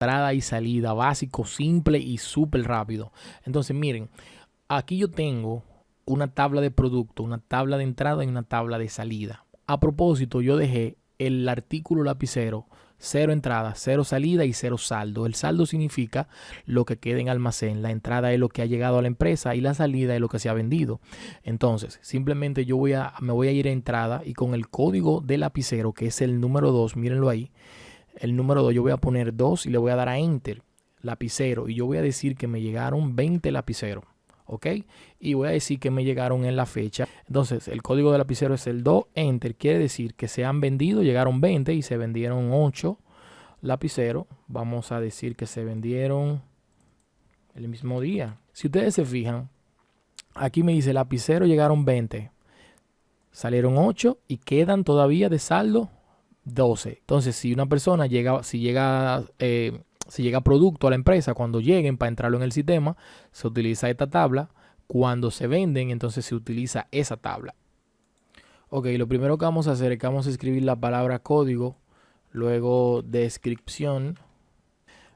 entrada y salida, básico, simple y súper rápido. Entonces, miren, aquí yo tengo una tabla de producto, una tabla de entrada y una tabla de salida. A propósito, yo dejé el artículo lapicero cero entrada, cero salida y cero saldo. El saldo significa lo que queda en almacén. La entrada es lo que ha llegado a la empresa y la salida es lo que se ha vendido. Entonces, simplemente yo voy a, me voy a ir a entrada y con el código del lapicero, que es el número 2, mírenlo ahí, el número 2, yo voy a poner 2 y le voy a dar a Enter, lapicero, y yo voy a decir que me llegaron 20 lapiceros. ¿ok? Y voy a decir que me llegaron en la fecha. Entonces, el código de lapicero es el 2 enter, quiere decir que se han vendido, llegaron 20 y se vendieron 8 lapiceros. Vamos a decir que se vendieron el mismo día. Si ustedes se fijan, aquí me dice lapicero llegaron 20, salieron 8 y quedan todavía de saldo 12. Entonces, si una persona llega, si llega, eh, si llega producto a la empresa, cuando lleguen para entrarlo en el sistema, se utiliza esta tabla. Cuando se venden, entonces se utiliza esa tabla. Ok, lo primero que vamos a hacer es que vamos a escribir la palabra código, luego descripción,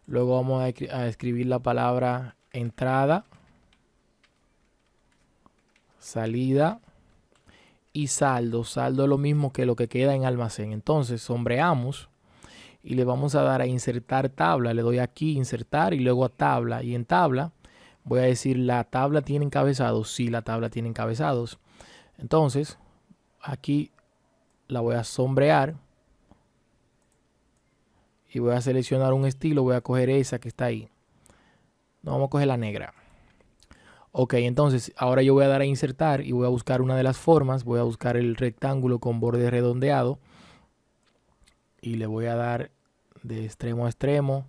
luego vamos a, a escribir la palabra entrada, salida, y saldo. Saldo es lo mismo que lo que queda en almacén. Entonces sombreamos y le vamos a dar a insertar tabla. Le doy aquí insertar y luego a tabla. Y en tabla voy a decir la tabla tiene encabezados. Sí, la tabla tiene encabezados. Entonces aquí la voy a sombrear. Y voy a seleccionar un estilo. Voy a coger esa que está ahí. No, vamos a coger la negra. Ok, entonces ahora yo voy a dar a insertar y voy a buscar una de las formas. Voy a buscar el rectángulo con borde redondeado. Y le voy a dar de extremo a extremo.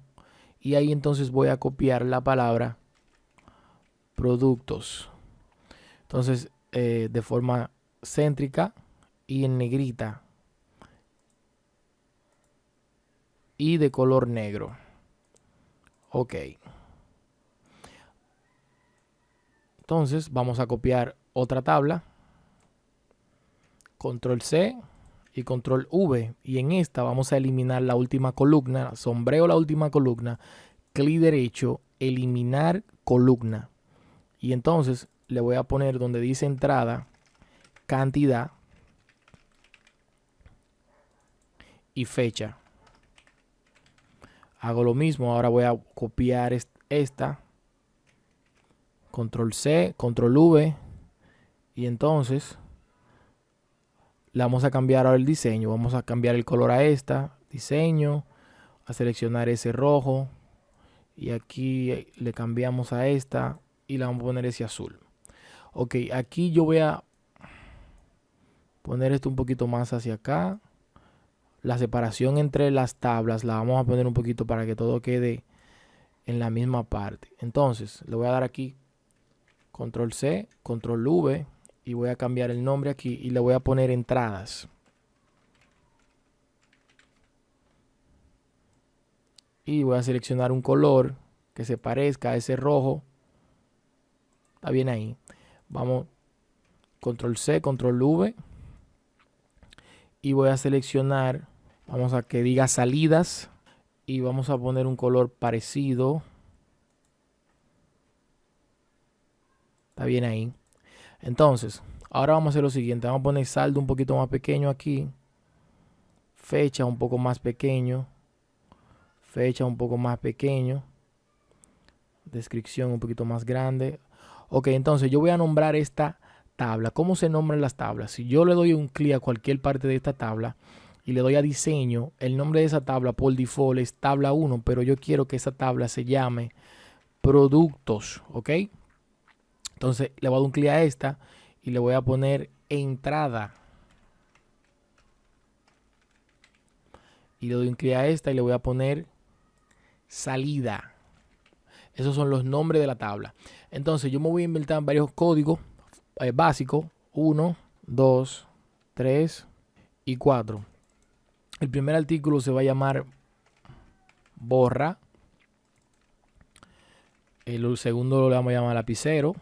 Y ahí entonces voy a copiar la palabra productos. Entonces eh, de forma céntrica y en negrita. Y de color negro. Ok. Entonces vamos a copiar otra tabla. Control C y control V. Y en esta vamos a eliminar la última columna. Sombreo la última columna. Clic derecho, eliminar columna. Y entonces le voy a poner donde dice entrada, cantidad y fecha. Hago lo mismo. Ahora voy a copiar esta control C, control V y entonces le vamos a cambiar ahora el diseño, vamos a cambiar el color a esta, diseño, a seleccionar ese rojo y aquí le cambiamos a esta y le vamos a poner ese azul. Ok, aquí yo voy a poner esto un poquito más hacia acá. La separación entre las tablas la vamos a poner un poquito para que todo quede en la misma parte. Entonces, le voy a dar aquí control C, control V y voy a cambiar el nombre aquí y le voy a poner entradas. Y voy a seleccionar un color que se parezca a ese rojo. Está bien ahí. Vamos, control C, control V. Y voy a seleccionar, vamos a que diga salidas. Y vamos a poner un color parecido. Está bien ahí. Entonces, ahora vamos a hacer lo siguiente. Vamos a poner saldo un poquito más pequeño aquí. Fecha un poco más pequeño. Fecha un poco más pequeño. Descripción un poquito más grande. Ok, entonces yo voy a nombrar esta tabla. ¿Cómo se nombran las tablas? Si yo le doy un clic a cualquier parte de esta tabla y le doy a diseño, el nombre de esa tabla por default es tabla 1, pero yo quiero que esa tabla se llame productos, ¿ok? Entonces le voy a dar un clic a esta y le voy a poner entrada. Y le doy un clic a esta y le voy a poner salida. Esos son los nombres de la tabla. Entonces yo me voy a inventar varios códigos eh, básicos. 1, 2, 3 y 4. El primer artículo se va a llamar borra. El segundo lo vamos a llamar lapicero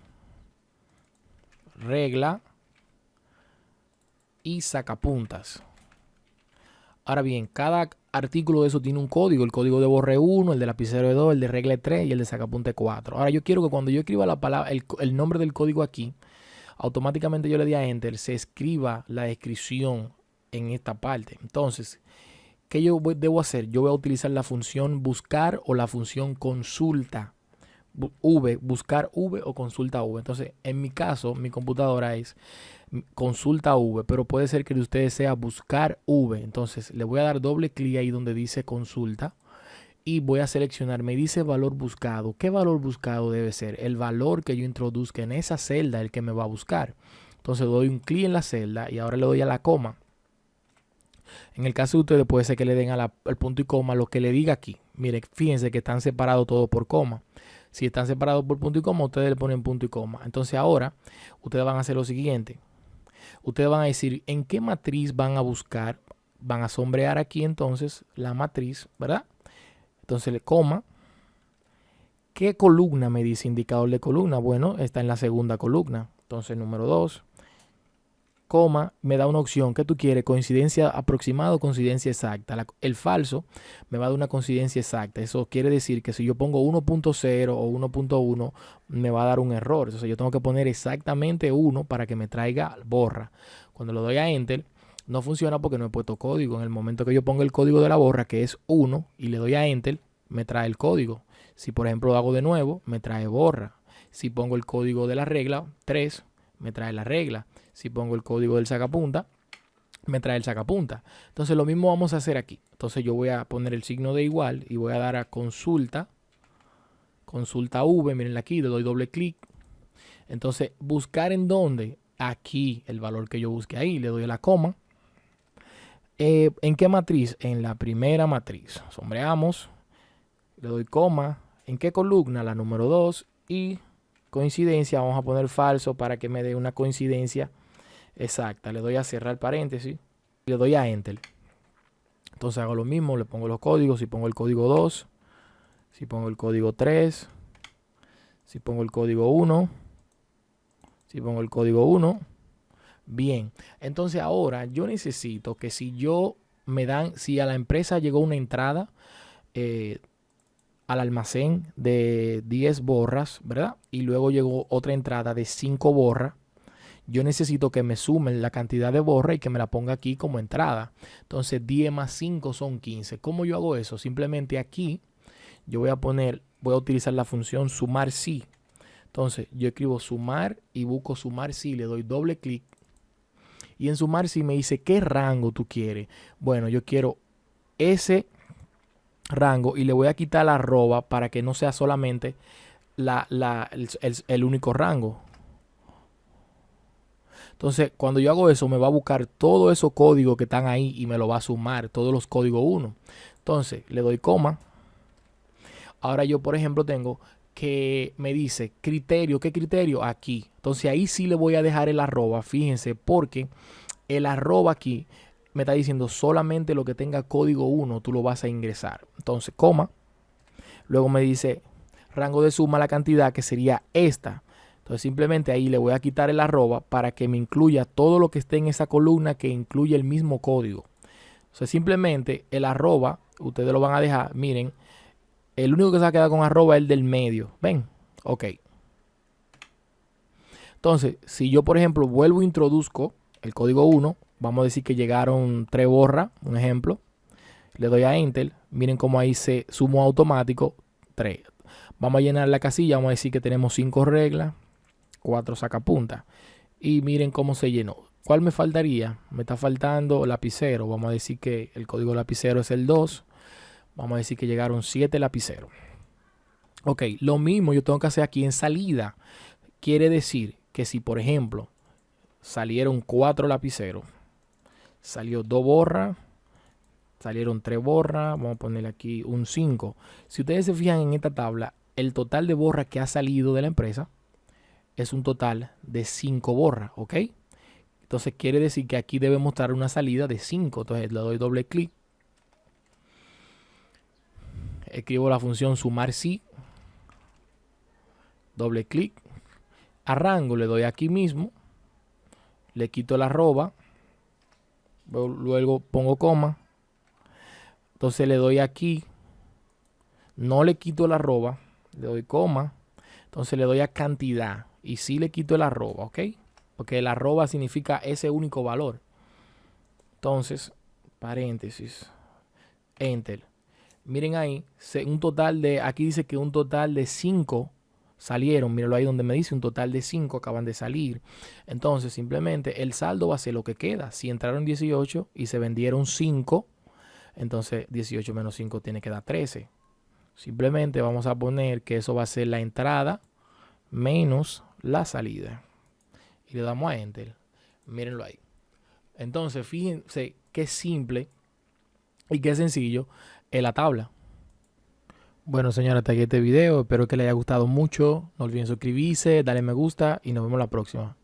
regla y sacapuntas. Ahora bien, cada artículo de eso tiene un código. El código de borre 1, el de lapicero de 2, el de regla 3 y el de sacapunte 4. Ahora yo quiero que cuando yo escriba la palabra, el, nombre del código aquí, automáticamente yo le di a Enter, se escriba la descripción en esta parte. Entonces, ¿qué yo debo hacer? Yo voy a utilizar la función buscar o la función consulta. V, buscar V o consulta V. Entonces, en mi caso, mi computadora es consulta V, pero puede ser que de ustedes sea buscar V. Entonces le voy a dar doble clic ahí donde dice consulta y voy a seleccionar, me dice valor buscado. ¿Qué valor buscado debe ser? El valor que yo introduzca en esa celda, el que me va a buscar. Entonces doy un clic en la celda y ahora le doy a la coma. En el caso de ustedes puede ser que le den al punto y coma lo que le diga aquí. Miren, fíjense que están separados todos por coma. Si están separados por punto y coma, ustedes le ponen punto y coma. Entonces ahora ustedes van a hacer lo siguiente ustedes van a decir en qué matriz van a buscar, van a sombrear aquí entonces la matriz, ¿verdad? Entonces le coma. ¿Qué columna me dice indicador de columna? Bueno, está en la segunda columna. Entonces número 2 coma, me da una opción. que tú quieres? Coincidencia aproximada o coincidencia exacta. el falso me va a dar una coincidencia exacta. Eso quiere decir que si yo pongo 1.0 o 1.1, me va a dar un error. Entonces yo tengo que poner exactamente 1 para que me traiga borra. Cuando lo doy a Enter, no funciona porque no he puesto código. En el momento que yo pongo el código de la borra, que es 1, y le doy a Enter, me trae el código. Si por ejemplo lo hago de nuevo, me trae borra. Si pongo el código de la regla, 3, me trae la regla. Si pongo el código del sacapunta, me trae el sacapunta. Entonces lo mismo vamos a hacer aquí. Entonces yo voy a poner el signo de igual y voy a dar a consulta. Consulta V, miren aquí, le doy doble clic. Entonces buscar en dónde. Aquí el valor que yo busque ahí, le doy la coma. Eh, ¿En qué matriz? En la primera matriz. Sombreamos, le doy coma. ¿En qué columna? La número 2 y coincidencia. Vamos a poner falso para que me dé una coincidencia exacta. Le doy a cerrar paréntesis. Le doy a Enter. Entonces hago lo mismo. Le pongo los códigos. Si pongo el código 2. Si pongo el código 3. Si pongo el código 1. Si pongo el código 1. Bien. Entonces ahora yo necesito que si yo me dan, si a la empresa llegó una entrada eh, al almacén de 10 borras, ¿verdad? Y luego llegó otra entrada de 5 borras yo necesito que me sumen la cantidad de borra y que me la ponga aquí como entrada. Entonces 10 más 5 son 15. ¿Cómo yo hago eso? Simplemente aquí yo voy a poner, voy a utilizar la función sumar si. Entonces yo escribo sumar y busco sumar si, le doy doble clic. Y en sumar si me dice qué rango tú quieres. Bueno, yo quiero ese rango y le voy a quitar la arroba para que no sea solamente la, el único rango. Entonces, cuando yo hago eso, me va a buscar todos esos códigos que están ahí y me lo va a sumar, todos los códigos 1. Entonces, le doy coma. Ahora yo, por ejemplo, tengo que me dice criterio, ¿qué criterio? Aquí. Entonces ahí sí le voy a dejar el arroba, fíjense, porque el arroba aquí me está diciendo solamente lo que tenga código 1 tú lo vas a ingresar. Entonces, coma. Luego me dice rango de suma la cantidad que sería esta. Entonces simplemente ahí le voy a quitar el arroba para que me incluya todo lo que esté en esa columna que incluye el mismo código. O sea, simplemente el arroba, ustedes lo van a dejar, miren, el único que se va a quedar con arroba es el del medio. ¿Ven? Ok. Entonces, si yo, por ejemplo, vuelvo e introduzco el código 1, vamos a decir que llegaron tres borras, un ejemplo. Le doy a Enter. Miren cómo ahí se sumó automático 3. Vamos a llenar la casilla. Vamos a decir que tenemos 5 reglas. 4 sacapuntas. Y miren cómo se llenó. ¿Cuál me faltaría? Me está faltando lapicero. Vamos a decir que el código lapicero es el 2. Vamos a decir que llegaron 7 lapiceros. Ok, lo mismo yo tengo que hacer aquí en salida. Quiere decir que si, por ejemplo, salieron 4 lapiceros, salió 2 borras, salieron 3 borras, vamos a ponerle aquí un 5. Si ustedes se fijan en esta tabla, el total de borras que ha salido de la empresa es un total de 5 borras, ¿ok? Entonces quiere decir que aquí debe mostrar una salida de 5. Entonces le doy doble clic. Escribo la función sumar si. Doble clic. A rango le doy aquí mismo. Le quito la arroba. Luego pongo coma. Entonces le doy aquí, no le quito la arroba, le doy coma, entonces le doy a cantidad y sí le quito el arroba, ¿ok? Porque el arroba significa ese único valor. Entonces, paréntesis, enter. Miren ahí, un total de, aquí dice que un total de 5 salieron. Mírenlo ahí donde me dice un total de 5 acaban de salir. Entonces, simplemente el saldo va a ser lo que queda. Si entraron 18 y se vendieron 5, entonces 18 menos 5 tiene que dar 13. Simplemente vamos a poner que eso va a ser la entrada menos la salida. Y le damos a Enter. Mírenlo ahí. Entonces, fíjense qué simple y qué sencillo es la tabla. Bueno, señora, hasta aquí este video. Espero que les haya gustado mucho. No olviden suscribirse, darle me gusta y nos vemos la próxima.